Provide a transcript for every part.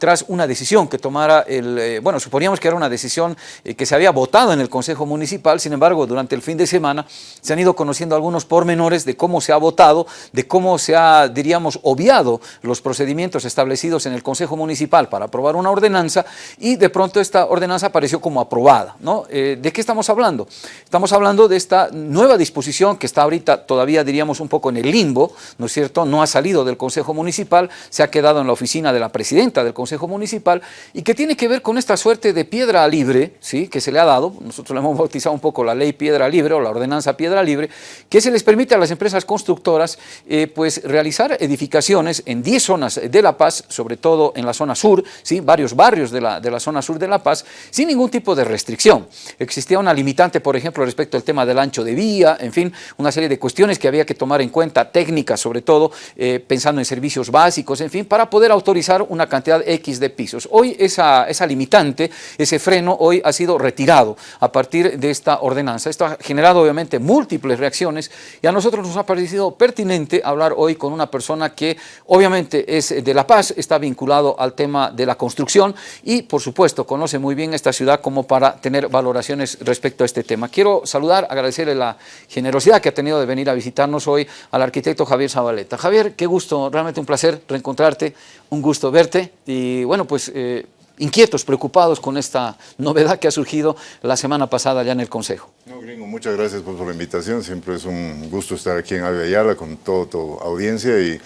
tras una decisión que tomara el, eh, bueno, suponíamos que era una decisión eh, que se había votado en el Consejo Municipal, sin embargo, durante el fin de semana se han ido conociendo algunos pormenores de cómo se ha votado, de cómo se ha, diríamos, obviado los procedimientos establecidos en el Consejo Municipal para aprobar una ordenanza y de pronto esta ordenanza apareció como aprobada, ¿no? Eh, ¿De qué estamos hablando? Estamos hablando de esta nueva disposición que está ahorita todavía, diríamos, un poco en el limbo, ¿no es cierto? No ha salido del Consejo Municipal, se ha quedado en la oficina de la presidenta del Consejo Municipal y que tiene que ver con esta suerte de piedra libre, ¿sí? Que se le ha dado, nosotros le hemos bautizado un poco la ley piedra libre o la ordenanza piedra libre, que se les permite a las empresas constructoras eh, pues realizar edificaciones en 10 zonas de La Paz, sobre todo en la zona sur, ¿sí? varios barrios de la, de la zona sur de La Paz, sin ningún tipo de restricción. Existía una limitante, por ejemplo, respecto al tema del ancho de vía, en fin, una serie de cuestiones que había que tomar en cuenta, técnicas sobre todo, eh, pensando en servicios básicos, en fin, para poder autorizar una cantidad X de pisos. Hoy esa, esa limitante, ese freno, hoy ha sido retirado a partir de esta ordenanza. Esto ha generado obviamente múltiples reacciones y a nosotros nos ha parecido pertinente hablar hoy con una persona que obviamente es de La Paz, está vinculado al tema de la construcción y por supuesto conoce muy bien esta ciudad como para tener valoraciones respecto a este tema. Quiero saludar, agradecerle la generosidad que ha tenido de venir a visitarnos hoy al arquitecto Javier Zabaleta. Javier, qué gusto, realmente un placer reencontrarte, un gusto verte y bueno pues... Eh, inquietos, preocupados con esta novedad que ha surgido la semana pasada ya en el Consejo. No, Gringo, muchas gracias por, la invitación, siempre es un gusto estar aquí en Ave Ayala con toda tu audiencia y,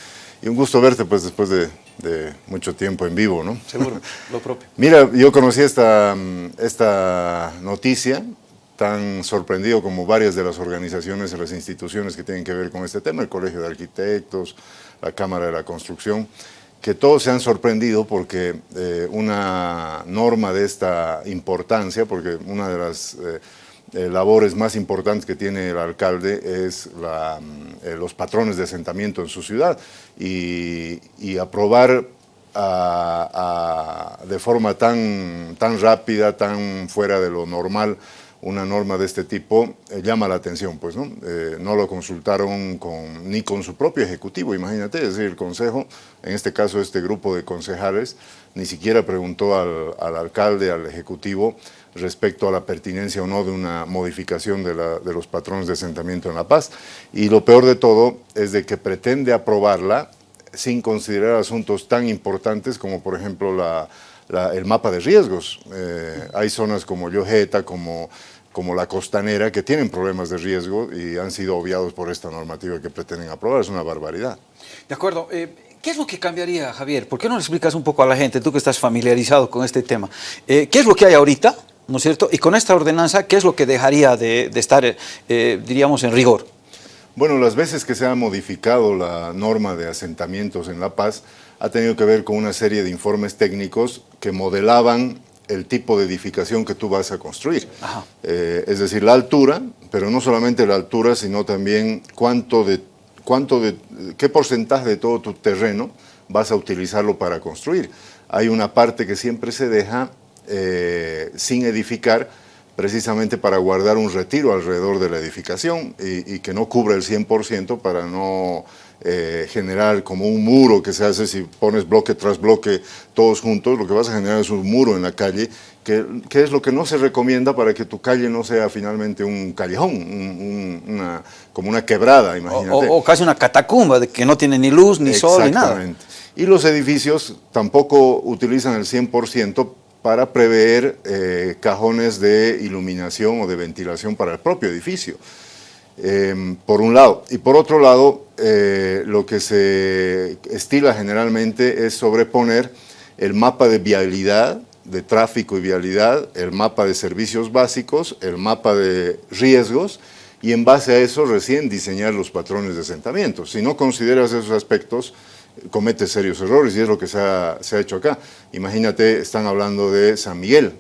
un gusto verte pues después de, mucho tiempo en vivo, ¿no? Seguro, lo propio. Mira, yo conocí esta, esta noticia, tan sorprendido como varias de las organizaciones y las instituciones que tienen que ver con este tema, el Colegio de Arquitectos, la Cámara de la Construcción, que todos se han sorprendido porque eh, una norma de esta importancia, porque una de las eh, eh, labores más importantes que tiene el alcalde es mm, los patrones de asentamiento en su ciudad y, aprobar de forma tan, tan rápida, tan fuera de lo normal, una norma de este tipo eh, llama la atención, pues, ¿no? Eh, no lo consultaron con, ni con su propio ejecutivo, imagínate, es decir, el consejo, en este caso este grupo de concejales, ni siquiera preguntó al, al alcalde, al ejecutivo, respecto a la pertinencia o no de una modificación de, los patrones de asentamiento en La Paz. Y lo peor de todo es de que pretende aprobarla sin considerar asuntos tan importantes como, por ejemplo, el mapa de riesgos. Eh, hay zonas como Yojeta, como como la costanera, que tienen problemas de riesgo y han sido obviados por esta normativa que pretenden aprobar. Es una barbaridad. De acuerdo. Eh, ¿Qué es lo que cambiaría, Javier? ¿Por qué no le explicas un poco a la gente, tú que estás familiarizado con este tema? Eh, ¿Qué es lo que hay ahorita, no es cierto? Y con esta ordenanza, ¿qué es lo que dejaría de, estar, eh, diríamos, en rigor? Bueno, las veces que se ha modificado la norma de asentamientos en La Paz, ha tenido que ver con una serie de informes técnicos que modelaban el tipo de edificación que tú vas a construir. Eh, es decir, la altura, pero no solamente la altura, sino también cuánto de, cuánto de, qué porcentaje de todo tu terreno vas a utilizarlo para construir. Hay una parte que siempre se deja eh, sin edificar, precisamente para guardar un retiro alrededor de la edificación y, y que no cubra el 100% para no eh, generar como un muro que se hace si pones bloque tras bloque todos juntos, lo que vas a generar es un muro en la calle, que, es lo que no se recomienda para que tu calle no sea finalmente un callejón, una, como una quebrada, imagínate. O, casi una catacumba, de que no tiene ni luz, ni sol, ni nada. Y los edificios tampoco utilizan el 100% para prever eh, cajones de iluminación o de ventilación para el propio edificio. Em, por un lado. Y por otro lado, eh, lo que se estila generalmente es sobreponer el mapa de vialidad, de tráfico y vialidad, el mapa de servicios básicos, el mapa de riesgos, y en base a eso recién diseñar los patrones de asentamiento. Si no consideras esos aspectos, cometes serios errores, y es lo que se ha, hecho acá. Imagínate, están hablando de San Miguel,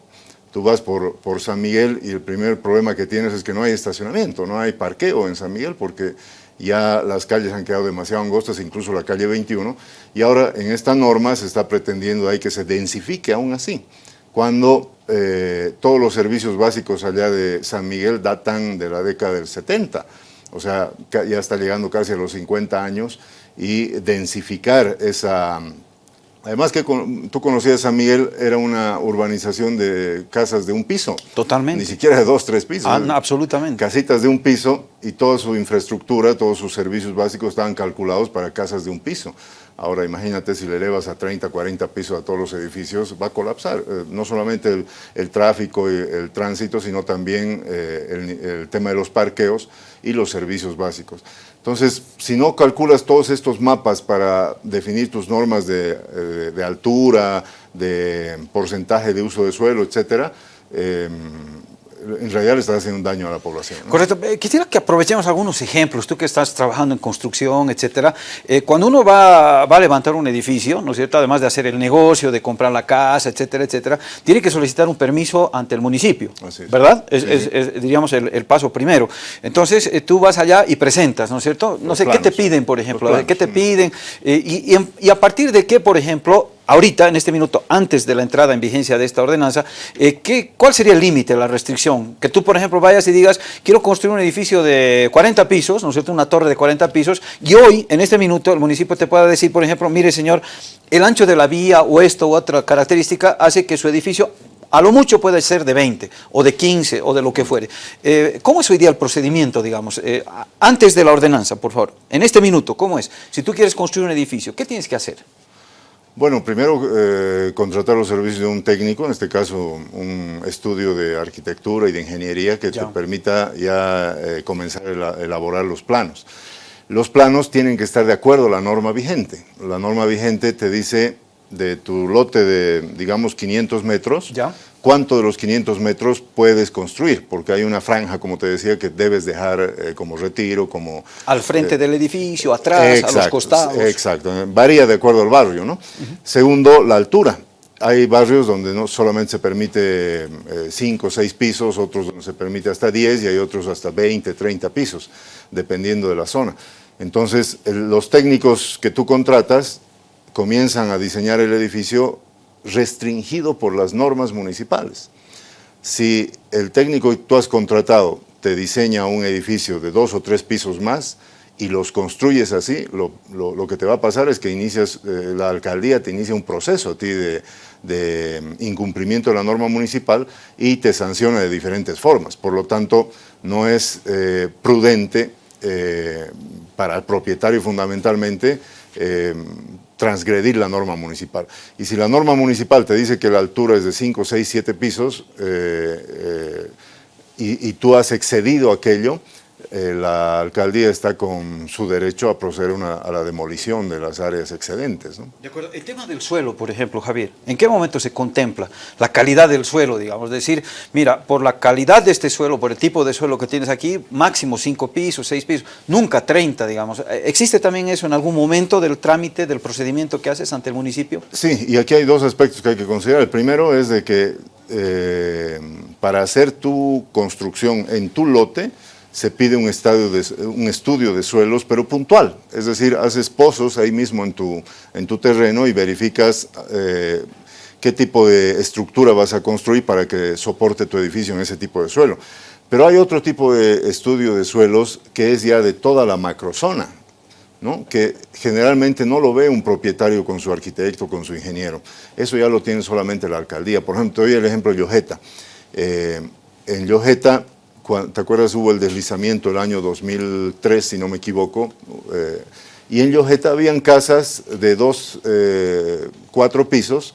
tú vas por, por, San Miguel y el primer problema que tienes es que no hay estacionamiento, no hay parqueo en San Miguel porque ya las calles han quedado demasiado angostas, incluso la calle 21, y ahora en esta norma se está pretendiendo ahí que se densifique aún así, cuando eh, todos los servicios básicos allá de San Miguel datan de la década del 70, o sea, ya está llegando casi a los 50 años, y densificar esa, Además que con, tú conocías a San Miguel, era una urbanización de casas de un piso. Totalmente. Ni siquiera de dos, tres pisos. Ah, no, absolutamente. Casitas de un piso y toda su infraestructura, todos sus servicios básicos estaban calculados para casas de un piso. Ahora imagínate si le elevas a 30, 40 pisos a todos los edificios, va a colapsar. Eh, no solamente el, tráfico y el tránsito, sino también eh, el, tema de los parqueos y los servicios básicos. Entonces, si no calculas todos estos mapas para definir tus normas de, eh, de altura, de porcentaje de uso de suelo, etcétera, eh, en realidad le estás haciendo un daño a la población. ¿no? Correcto. Eh, quisiera que aprovechemos algunos ejemplos, tú que estás trabajando en construcción, etcétera. Eh, cuando uno va, va, a levantar un edificio, ¿no es cierto? Además de hacer el negocio, de comprar la casa, etcétera, etcétera, tiene que solicitar un permiso ante el municipio, Así es. ¿verdad? Es, Sí. es- es, diríamos, el, el paso primero. Entonces, eh, tú vas allá y presentas, ¿no es cierto? No Los sé, ¿qué te piden, por ejemplo? ¿Qué te piden? Y, y en- y a partir de qué, por ejemplo, ahorita, en este minuto, antes de la entrada en vigencia de esta ordenanza, eh, ¿qué, ¿cuál sería el límite, la restricción? Que tú, por ejemplo, vayas y digas, quiero construir un edificio de 40 pisos, ¿no es cierto?, una torre de 40 pisos, y hoy, en este minuto, el municipio te pueda decir, por ejemplo, mire, señor, el ancho de la vía o esto u otra característica hace que su edificio a lo mucho puede ser de 20 o de 15 o de lo que fuere. Eh, ¿Cómo es hoy día el procedimiento, digamos, eh, antes de la ordenanza, por favor? En este minuto, ¿cómo es? Si tú quieres construir un edificio, ¿qué tienes que hacer? Bueno, primero eh, contratar los servicios de un técnico, en este caso un estudio de arquitectura y de ingeniería que Ya. te permita ya eh, comenzar a ela- elaborar los planos. Los planos tienen que estar de acuerdo a la norma vigente. La norma vigente te dice de tu lote de, digamos, 500 metros, Ya. Cuánto de los 500 metros puedes construir, porque hay una franja, como te decía, que debes dejar eh, como retiro, como Al frente del edificio, atrás, a los costados. Exacto, varía de acuerdo al barrio, ¿no? Segundo, la altura. Hay barrios donde no solamente se permite 5 o 6 pisos, otros donde se permite hasta 10 y hay otros hasta 20, 30 pisos, dependiendo de la zona. Entonces, los técnicos que tú contratas comienzan a diseñar el edificio restringido por las normas municipales. Si el técnico que tú has contratado te diseña un edificio de dos o tres pisos más y los construyes así, lo, que te va a pasar es que inicias, eh, la alcaldía te inicia un proceso a ti de, incumplimiento de la norma municipal y te sanciona de diferentes formas. Por lo tanto, no es eh, prudente eh, para el propietario fundamentalmente transgredir la norma municipal. Y si la norma municipal te dice que la altura es de 5, 6, 7 pisos eh, eh, y, y tú has excedido aquello, eh, la alcaldía está con su derecho a proceder una- a la demolición de las áreas excedentes. ¿no? De acuerdo. El tema del suelo, por ejemplo, Javier, ¿en qué momento se contempla la calidad del suelo, digamos? Decir, mira, por la calidad de este suelo, por el tipo de suelo que tienes aquí, máximo 5 pisos, 6 pisos, nunca 30, digamos. Eh, ¿Existe también eso en algún momento del trámite, del procedimiento que haces ante el municipio? Sí, y aquí hay dos aspectos que hay que considerar. El primero es de que eh, para hacer tu construcción en tu lote se pide un, estudio de suelos, pero puntual. Es decir, haces pozos ahí mismo en tu, en tu terreno y verificas eh, qué tipo de estructura vas a construir para que soporte tu edificio en ese tipo de suelo. Pero hay otro tipo de estudio de suelos que es ya de toda la macrozona. que generalmente no lo ve un propietario con su arquitecto, con su ingeniero. Eso ya lo tiene solamente la alcaldía. Por ejemplo, te doy el ejemplo de Yojeta. Eh, en cua- ¿te acuerdas? Hubo el deslizamiento el año 2003, si no me equivoco, eh, y en Yojeta habían casas de dos, eh, cuatro pisos,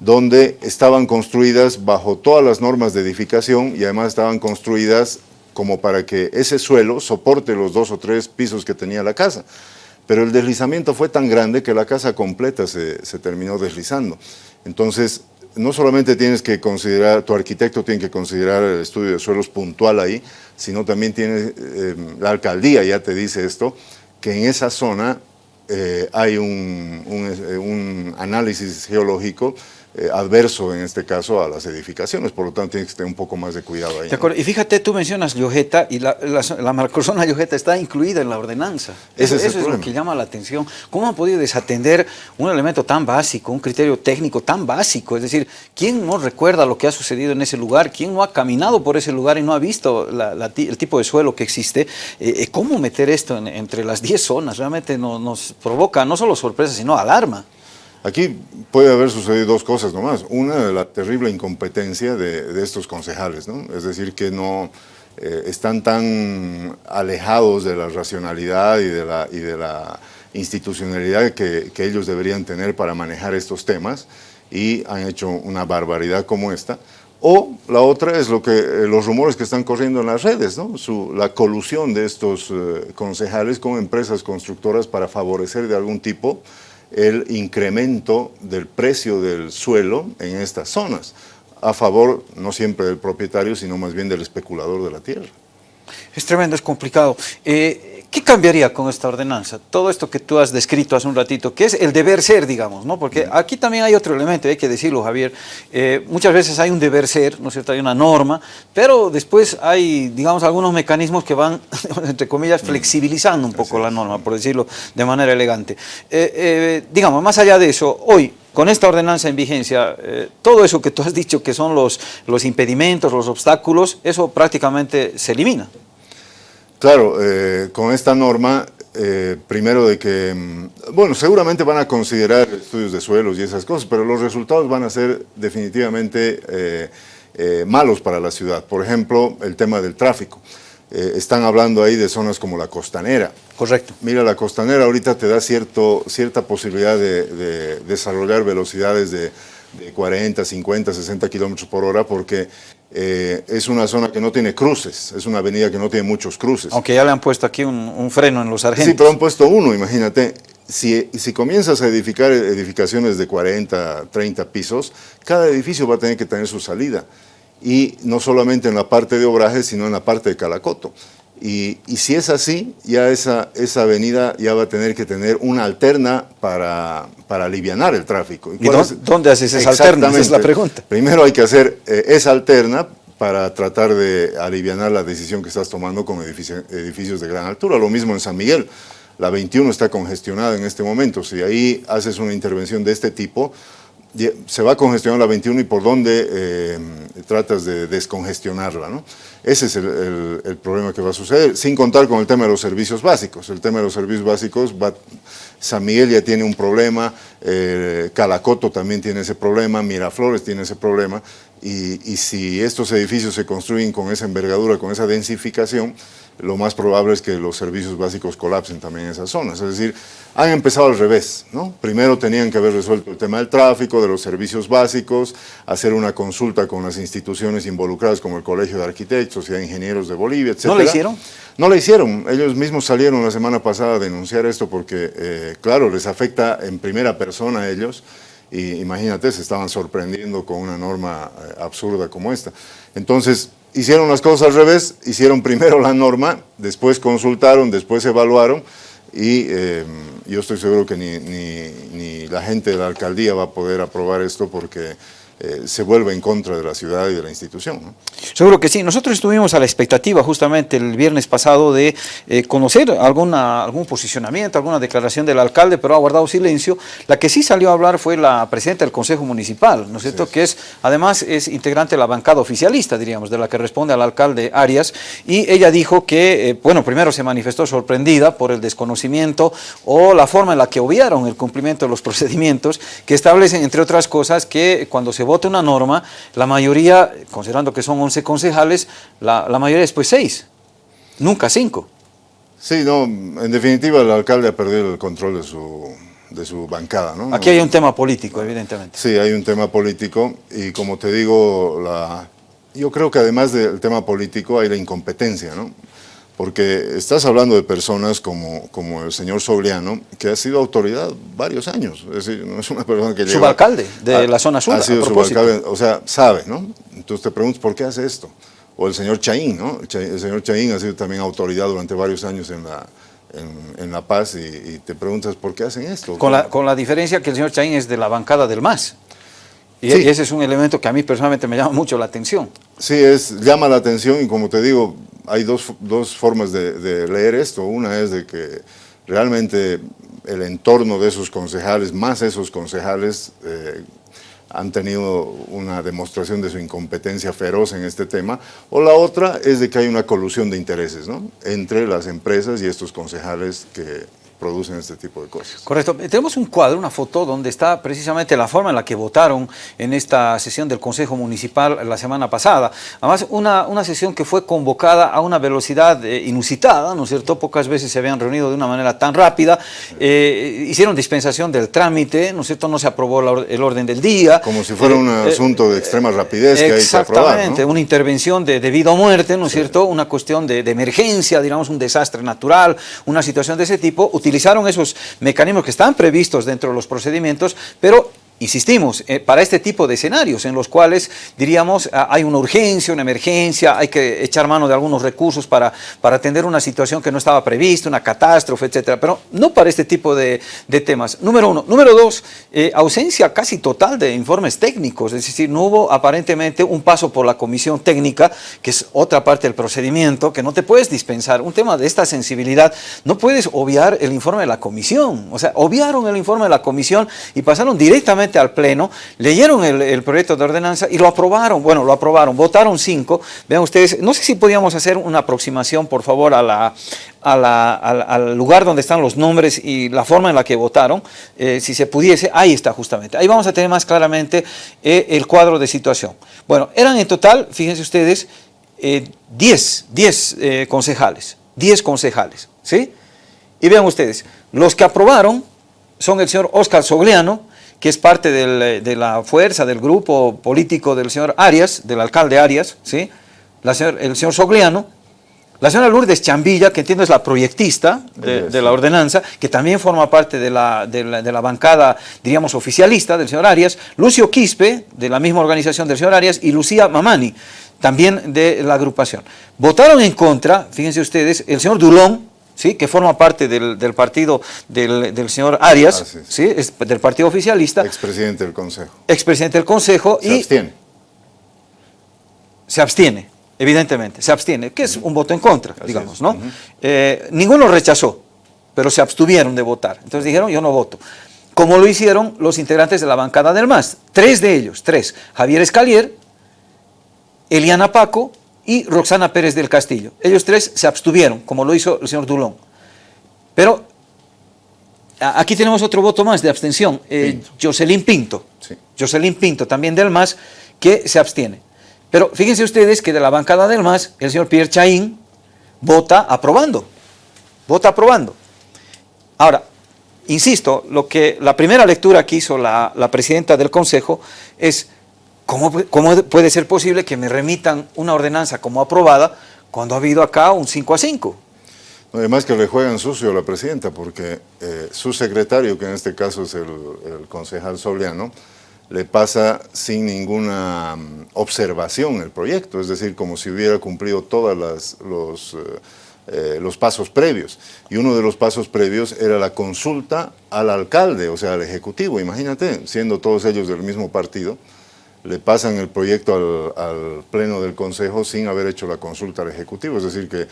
donde estaban construidas bajo todas las normas de edificación y además estaban construidas como para que ese suelo soporte los dos o tres pisos que tenía la casa. Pero el deslizamiento fue tan grande que la casa completa se terminó deslizando. Entonces, no solamente tienes que considerar, tu arquitecto tiene que considerar el estudio de suelos puntual ahí, sino también tiene, eh, la alcaldía ya te dice esto, que en esa zona eh, hay eh, un análisis geológico eh, adverso, en este caso, a las edificaciones, por lo tanto tienes que tener un poco más de cuidado ahí. De acuerdo. Y fíjate, tú mencionas Llojeta y la, la, la macrozona Llojeta está incluida en la ordenanza. Ese Eso, es eso es lo que llama la atención. ¿Cómo han podido desatender un elemento tan básico, un criterio técnico tan básico? Es decir, ¿quién no recuerda lo que ha sucedido en ese lugar? ¿Quién no ha caminado por ese lugar y no ha visto la- el tipo de suelo que existe? Eh, eh, ¿Cómo meter esto en- entre las 10 zonas? Realmente no- nos provoca no solo sorpresa, sino alarma. Aquí puede haber sucedido dos cosas nomás. Una, la terrible incompetencia de, estos concejales, ¿no? Es decir, que no eh, están tan alejados de la racionalidad y de la, y de la institucionalidad que, ellos deberían tener para manejar estos temas y han hecho una barbaridad como esta. O la otra es lo que, eh, los rumores que están corriendo en las redes, ¿no? la colusión de estos eh, concejales con empresas constructoras para favorecer de algún tipo el incremento del precio del suelo en estas zonas, a favor no siempre del propietario, sino más bien del especulador de la tierra. Es tremendo, es complicado. Eh, ¿Qué cambiaría con esta ordenanza? Todo esto que tú has descrito hace un ratito, que es el deber ser, digamos, ¿no? Porque aquí también hay otro elemento, hay que decirlo, Javier. Eh, muchas veces hay un deber ser, ¿no es cierto? Hay una norma, pero después hay, digamos, algunos mecanismos que van, entre comillas, flexibilizando un poco la norma, por decirlo de manera elegante. Eh, eh, digamos, más allá de eso, hoy, con esta ordenanza en vigencia, todo eso que tú has dicho que son los, los impedimentos, los obstáculos, eso prácticamente se elimina. Claro, eh, con esta norma, eh, primero de que, mm, bueno, seguramente van a considerar estudios de suelos y esas cosas, pero los resultados van a ser definitivamente eh, malos para la ciudad. Por ejemplo, el tema del tráfico. están hablando ahí de zonas como la costanera. Correcto. Mira, la costanera ahorita te da cierto, cierta posibilidad de desarrollar velocidades de de 40, 50, 60 kilómetros por hora porque eh, es una zona que no tiene cruces, es una avenida que no tiene muchos cruces. Aunque ya le han puesto aquí un, freno en los sargentos. Sí, pero han puesto uno, imagínate. Si, si comienzas a edificar edificaciones de 40, 30 pisos, cada edificio va a tener que tener su salida. Y no solamente en la parte de obraje, sino en la parte de Calacoto. Y, si es así, ya esa, esa avenida ya va a tener que tener una alterna para, para aliviar el tráfico. ¿Y, dónde, haces esa alterna? Esa es la pregunta. Primero hay que hacer eh, esa alterna para tratar de aliviar la decisión que estás tomando con edificios de gran altura. Lo mismo en San Miguel. La 21 está congestionada en este momento. Si ahí haces una intervención de este tipo, se va a congestionar la 21 y por dónde eh, tratas de descongestionarla. ¿no? Ese es el, problema que va a suceder, sin contar con el tema de los servicios básicos. El tema de los servicios básicos, San Miguel ya tiene un problema, eh, Calacoto también tiene ese problema, Miraflores tiene ese problema, y, y si estos edificios se construyen con esa envergadura, con esa densificación, lo más probable es que los servicios básicos colapsen también en esas zonas. Es decir, han empezado al revés. ¿no? Primero tenían que haber resuelto el tema del tráfico, de los servicios básicos, hacer una consulta con las instituciones involucradas como el Colegio de Arquitectos y de Ingenieros de Bolivia, etc. ¿No lo hicieron? No lo hicieron. Ellos mismos salieron la semana pasada a denunciar esto porque, eh, claro, les afecta en primera persona a ellos y imagínate, se estaban sorprendiendo con una norma eh, absurda como esta. Entonces, hicieron las cosas al revés, hicieron primero la norma, después consultaron, después evaluaron y eh, yo estoy seguro que ni, ni, la gente de la alcaldía va a poder aprobar esto porque eh, se vuelve en contra de la ciudad y de la institución. Seguro que sí. Nosotros estuvimos a la expectativa justamente el viernes pasado de eh, conocer alguna, algún posicionamiento, alguna declaración del alcalde, pero ha guardado silencio. La que sí salió a hablar fue la presidenta del Consejo Municipal, ¿no es cierto? Que es, además es integrante de la bancada oficialista, diríamos, de la que responde al alcalde Arias, y ella dijo que, eh, bueno, primero se manifestó sorprendida por el desconocimiento o la forma en la que obviaron el cumplimiento de los procedimientos que establecen, entre otras cosas, que cuando se vote una norma, la mayoría, considerando que son 11 concejales, la, mayoría después 6, nunca 5. Sí, no, en definitiva el alcalde ha perdido el control de su, de su bancada. ¿no? Aquí hay un tema político, evidentemente. Sí, hay un tema político y como te digo, la, yo creo que además del tema político hay la incompetencia, ¿no? Porque estás hablando de personas como, como el señor Sobriano, que ha sido autoridad varios años, es decir, no es una persona que lleva... Subalcalde de la zona sur, Ha sido subalcalde, o sea, sabe, ¿no? Entonces te preguntas, ¿por qué hace esto? O el señor Chaín, ¿no? El señor Chaín ha sido también autoridad durante varios años en La, en, la Paz y, te preguntas, ¿por qué hacen esto? Con la, con la diferencia que el señor Chaín es de la bancada del MAS. Y ese es un elemento que a mí personalmente me llama mucho la atención. Sí, es, llama la atención y como te digo, hay dos, dos formas de, leer esto. Una es de que realmente el entorno de esos concejales, más esos concejales, eh, han tenido una demostración de su incompetencia feroz en este tema, o la otra es de que hay una colusión de intereses ¿no? entre las empresas y estos concejales que, producen este tipo de cosas. Correcto. Tenemos un cuadro, una foto, donde está precisamente la forma en la que votaron en esta sesión del Consejo Municipal la semana pasada. Además, una, una sesión que fue convocada a una velocidad eh, inusitada, ¿no es cierto? Pocas veces se habían reunido de una manera tan rápida. Eh, hicieron dispensación del trámite, ¿no es cierto? No se aprobó la, el orden del día. Como si fuera un Eh, asunto de extrema rapidez que hay que aprobar, Exactamente, ¿no? una intervención de, de vida o muerte, ¿no es cierto? Una cuestión de, de emergencia, digamos, un desastre natural, una situación de ese tipo. Utilizaron esos mecanismos que están previstos dentro de los procedimientos, pero insistimos, eh, para este tipo de escenarios en los cuales, diríamos, ah, hay una urgencia, una emergencia, hay que echar mano de algunos recursos para, para atender una situación que no estaba prevista, una catástrofe, etcétera, pero no para este tipo de, temas. Número uno. Número dos, eh, ausencia casi total de informes técnicos, es decir, no hubo aparentemente un paso por la comisión técnica, que es otra parte del procedimiento, que no te puedes dispensar. Un tema de esta sensibilidad, no puedes obviar el informe de la comisión, o sea, obviaron el informe de la comisión y pasaron directamente al Pleno, leyeron el, proyecto de ordenanza y lo aprobaron, bueno, lo aprobaron, votaron cinco, vean ustedes, no sé si podíamos hacer una aproximación, por favor, a al, al, lugar donde están los nombres y la forma en la que votaron, eh, si se pudiese, ahí está justamente, ahí vamos a tener más claramente eh, el cuadro de situación. Bueno, eran en total, fíjense ustedes, 10, eh, 10 concejales, 10 concejales, ¿sí? Y vean ustedes, los que aprobaron son el señor Oscar Sogliano, que es parte del, de la fuerza, del grupo político del señor Arias, del alcalde Arias, ¿sí? La señor, el señor Sogliano, la señora Lourdes Chambilla, que entiendo es la proyectista de, de la ordenanza, que también forma parte de la, de, la, de la, bancada, diríamos, oficialista del señor Arias, Lucio Quispe, de la misma organización del señor Arias, y Lucía Mamani, también de la agrupación. Votaron en contra, fíjense ustedes, el señor Dulón, ¿sí? que forma parte del, del partido del, del, señor Arias, ah, sí, sí. ¿sí? Es del partido oficialista. Expresidente del Consejo. Expresidente del Consejo. Se y abstiene. Se abstiene, evidentemente, se abstiene, que es un voto en contra, Así digamos, es. ¿no? Uh -huh. eh, ninguno rechazó, pero se abstuvieron de votar. Entonces dijeron, yo no voto. Como lo hicieron los integrantes de la bancada del MAS, tres de ellos, tres, Javier Escalier, Eliana Paco y Roxana Pérez del Castillo. Ellos tres se abstuvieron, como lo hizo el señor Dulón. Pero aquí tenemos otro voto más de abstención, eh, Pinto. Jocelyn Pinto. Sí. Jocelyn Pinto, también del MAS, que se abstiene. Pero fíjense ustedes que de la bancada del MAS, el señor Pierre Chaín vota aprobando. Vota aprobando. Ahora, insisto, lo que la primera lectura que hizo la, la presidenta del Consejo es ¿Cómo, ¿Cómo, puede ser posible que me remitan una ordenanza como aprobada cuando ha habido acá un 5 a 5? Además que le juegan sucio a la presidenta, porque eh, su secretario, que en este caso es el, concejal Soliano, le pasa sin ninguna um, observación el proyecto, es decir, como si hubiera cumplido todos los, eh, eh, los pasos previos. Y uno de los pasos previos era la consulta al alcalde, o sea, al ejecutivo, imagínate, siendo todos ellos del mismo partido, le pasan el proyecto al, pleno del consejo sin haber hecho la consulta al ejecutivo, es decir que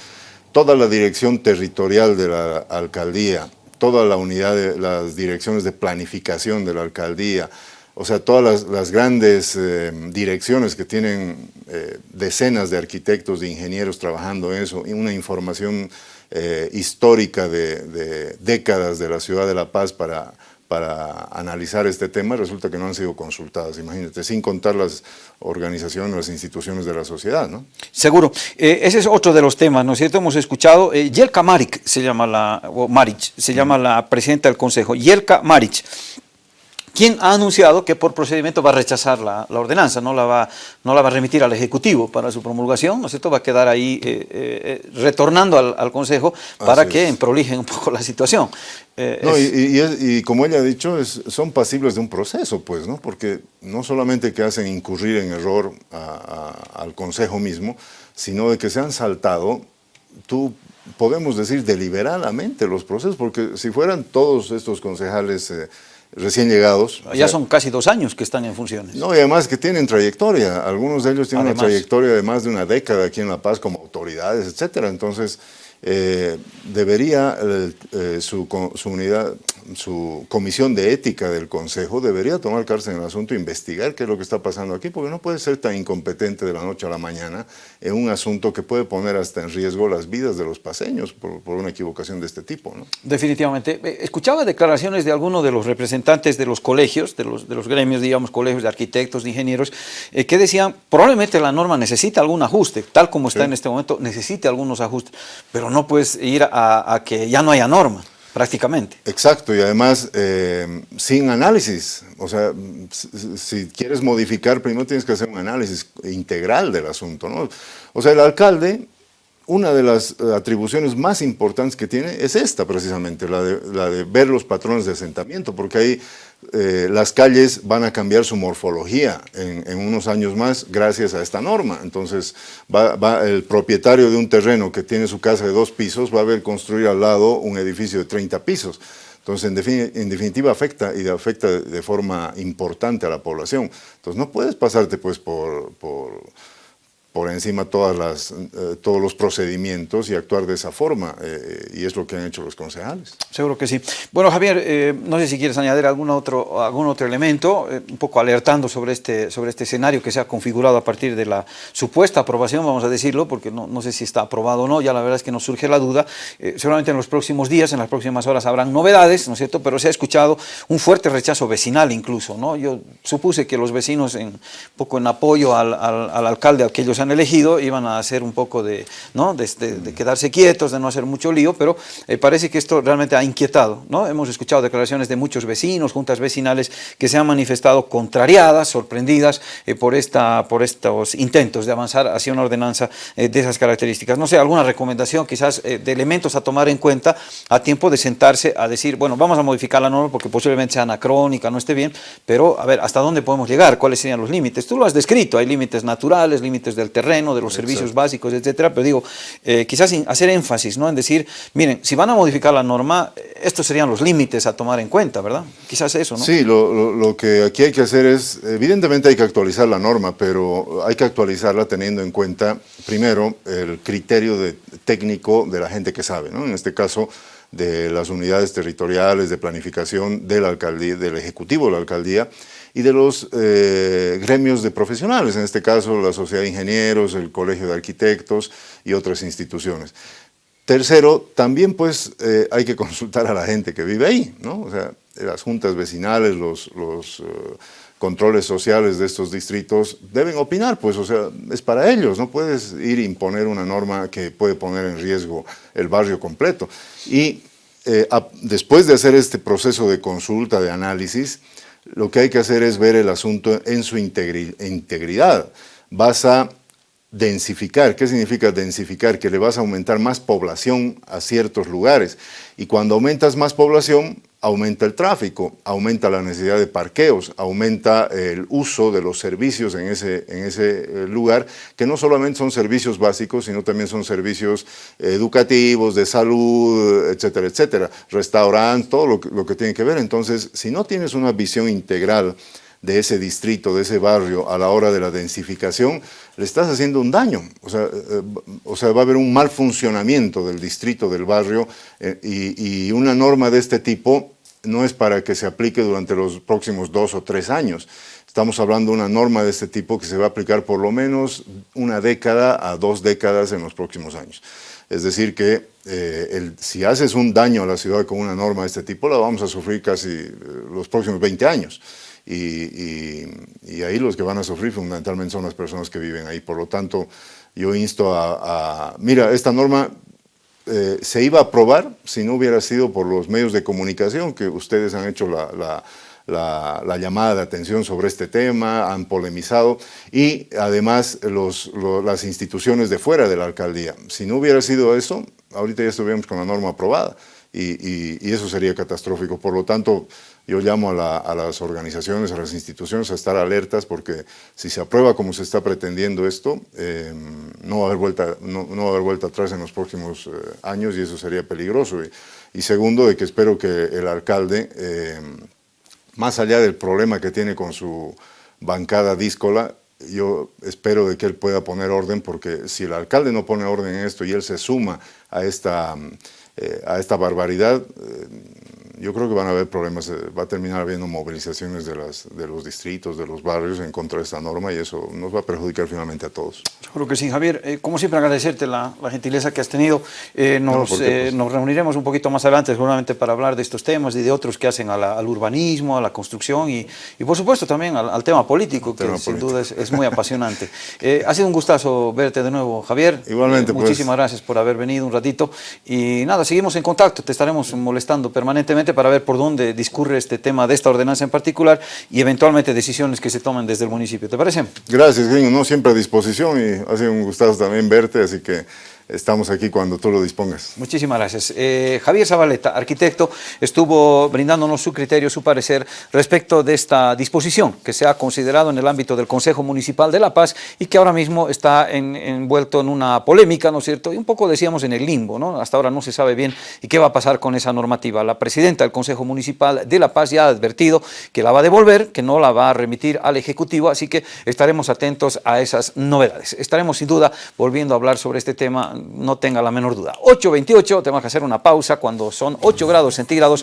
toda la dirección territorial de la alcaldía, toda la unidad de las direcciones de planificación de la alcaldía, o sea, todas las, grandes eh, direcciones que tienen eh, decenas de arquitectos, de ingenieros trabajando en eso, y una información eh, histórica de décadas de la ciudad de La Paz para para analizar este tema, resulta que no han sido consultadas, imagínate, sin contar las organizaciones, las instituciones de la sociedad, ¿no? Seguro. Eh, ese es otro de los temas, ¿no es cierto? Hemos escuchado, eh, Yelka Maric se llama la, o Maric, se llama la presidenta del Consejo, Yelka Maric, quien ha anunciado que por procedimiento va a rechazar la, la, ordenanza, no la, va, no la va a remitir al Ejecutivo para su promulgación, ¿no es cierto? Va a quedar ahí eh, eh, retornando al, al, Consejo para Así que prolijen un poco la situación. Eh, no, es... y, y, es, y, como ella ha dicho, es, son pasibles de un proceso, pues, ¿no? Porque no solamente que hacen incurrir en error a, a, al Consejo mismo, sino de que se han saltado, tú podemos decir deliberadamente los procesos, porque si fueran todos estos concejales eh, recién llegados. Ya o sea, son casi dos años que están en funciones. No, y además que tienen trayectoria. Algunos de ellos tienen además, una trayectoria de más de una década aquí en La Paz como autoridades, etcétera. Entonces, eh, debería eh, su, su, unidad, su comisión de ética del Consejo debería tomar cárcel en el asunto e investigar qué es lo que está pasando aquí, porque no puede ser tan incompetente de la noche a la mañana en un asunto que puede poner hasta en riesgo las vidas de los paseños por, una equivocación de este tipo. ¿no? Definitivamente. Eh, escuchaba declaraciones de algunos de los representantes de los colegios, de los, de los gremios, digamos, colegios de arquitectos, de ingenieros, eh, que decían, probablemente la norma necesita algún ajuste, tal como está en este momento, necesita algunos ajustes, pero no puedes ir a, a que ya no haya norma prácticamente. Exacto, y además eh, sin análisis. O sea, si, quieres modificar, primero tienes que hacer un análisis integral del asunto. ¿no? O sea, el alcalde, una de las atribuciones más importantes que tiene es esta precisamente, la de, ver los patrones de asentamiento, porque ahí eh, las calles van a cambiar su morfología en, unos años más gracias a esta norma. Entonces, va, el propietario de un terreno que tiene su casa de dos pisos va a ver construir al lado un edificio de 30 pisos. Entonces, en, definitiva, afecta y afecta de, forma importante a la población. Entonces, no puedes pasarte pues por por encima todas las, eh, todos los procedimientos y actuar de esa forma, eh, y es lo que han hecho los concejales. Seguro que sí. Bueno, Javier, eh, no sé si quieres añadir algún otro, algún otro elemento, un poco alertando sobre este, sobre este escenario que se ha configurado a partir de la supuesta aprobación, vamos a decirlo, porque no, no sé si está aprobado o no, ya la verdad es que nos surge la duda. seguramente en los próximos días, en las próximas horas habrán novedades, ¿no es cierto?, pero se ha escuchado un fuerte rechazo vecinal incluso, ¿no? Yo supuse que los vecinos, en, un poco en apoyo al, al, al alcalde, aquellos elegido iban a hacer un poco de, ¿no? de, quedarse quietos, de no hacer mucho lío, pero eh, parece que esto realmente ha inquietado. ¿no? Hemos escuchado declaraciones de muchos vecinos, juntas vecinales, que se han manifestado contrariadas, sorprendidas eh, por, esta, por estos intentos de avanzar hacia una ordenanza eh, de esas características. No sé, alguna recomendación quizás de elementos a tomar en cuenta a tiempo de sentarse a decir, bueno, vamos a modificar la norma porque posiblemente sea anacrónica, no esté bien, pero a ver, ¿hasta dónde podemos llegar? ¿Cuáles serían los límites? Tú lo has descrito, hay límites naturales, límites del terreno, de los servicios básicos, etcétera, pero digo, eh, quizás hacer énfasis, ¿no? En decir, miren, si van a modificar la norma, estos serían los límites a tomar en cuenta, ¿verdad? Quizás eso, ¿no? Sí, lo, que aquí hay que hacer es, evidentemente hay que actualizar la norma, pero hay que actualizarla teniendo en cuenta, primero, el criterio de, técnico de la gente que sabe, ¿no? En este caso, de las unidades territoriales de planificación de la alcaldía, del ejecutivo de la alcaldía, y de los eh, gremios de profesionales, en este caso la Sociedad de Ingenieros, el Colegio de Arquitectos y otras instituciones. Tercero, también pues eh, hay que consultar a la gente que vive ahí, ¿no? O sea, las juntas vecinales, los, los eh, controles sociales de estos distritos deben opinar, pues, o sea, es para ellos, no puedes ir a imponer una norma que puede poner en riesgo el barrio completo. Y después de hacer este proceso de consulta, de análisis, lo que hay que hacer es ver el asunto en su integridad. Vas a densificar. ¿Qué significa densificar? Que le vas a aumentar más población a ciertos lugares. Y cuando aumentas más población, aumenta el tráfico, aumenta la necesidad de parqueos, aumenta el uso de los servicios en ese, en ese eh, lugar, que no solamente son servicios básicos, sino también son servicios educativos, de salud, etcétera, etcétera, restaurantes, todo lo que, tiene que ver. Entonces, si no tienes una visión integral de ese distrito, de ese barrio, a la hora de la densificación, le estás haciendo un daño. O sea, eh, o sea va a haber un mal funcionamiento del distrito, del barrio, eh, y, una norma de este tipo no es para que se aplique durante los próximos dos o tres años. Estamos hablando de una norma de este tipo que se va a aplicar por lo menos una década a dos décadas en los próximos años. Es decir que eh, si haces un daño a la ciudad con una norma de este tipo, la vamos a sufrir casi eh, los próximos 20 años. Y, ahí los que van a sufrir fundamentalmente son las personas que viven ahí. Por lo tanto, yo insto a mira, esta norma eh, se iba a aprobar si no hubiera sido por los medios de comunicación que ustedes han hecho la, llamada de atención sobre este tema, han polemizado y además las instituciones de fuera de la alcaldía. Si no hubiera sido eso, ahorita ya estuviéramos con la norma aprobada y, eso sería catastrófico. Por lo tanto, yo llamo a, las organizaciones, a las instituciones a estar alertas porque si se aprueba como se está pretendiendo esto, em, no, va a haber vuelta, no, va a haber vuelta atrás en los próximos eh, años y eso sería peligroso. Y, segundo, de que espero que el alcalde, em, más allá del problema que tiene con su bancada díscola, yo espero de que él pueda poner orden porque si el alcalde no pone orden en esto y él se suma a esta, eh, a esta barbaridad, yo creo que van a haber problemas, eh, va a terminar habiendo movilizaciones de, las, de los distritos, de los barrios en contra de esta norma y eso nos va a perjudicar finalmente a todos. Seguro que sí, Javier. Eh, como siempre, agradecerte la, la, gentileza que has tenido. Eh, nos, No, ¿por qué, eh, pues? nos reuniremos un poquito más adelante seguramente para hablar de estos temas y de otros que hacen la- al urbanismo, a la construcción y, y por supuesto también al, al tema político, que sin duda es, es muy apasionante. Eh, ha sido un gustazo verte de nuevo, Javier. Igualmente, Eh, pues. Muchísimas gracias por haber venido un ratito. Y nada, seguimos en contacto. Te estaremos molestando permanentemente para ver por dónde discurre este tema de esta ordenanza en particular y eventualmente decisiones que se tomen desde el municipio. ¿Te parece? Gracias, Gringo, no siempre a disposición y ha sido un gustazo también verte, así que estamos aquí cuando tú lo dispongas. Muchísimas gracias. Eh, Javier Zabaleta, arquitecto, estuvo brindándonos su criterio, su parecer respecto de esta disposición que se ha considerado en el ámbito del Consejo Municipal de La Paz y que ahora mismo está en- envuelto en una polémica, ¿no es cierto? Y un poco decíamos en el limbo, ¿no? Hasta ahora no se sabe bien y qué va a pasar con esa normativa. La presidenta del Consejo Municipal de La Paz ya ha advertido que la va a devolver, que no la va a remitir al Ejecutivo, así que estaremos atentos a esas novedades. Estaremos sin duda volviendo a hablar sobre este tema, no tenga la menor duda. 8.28, tenemos que hacer una pausa cuando son 8 grados centígrados.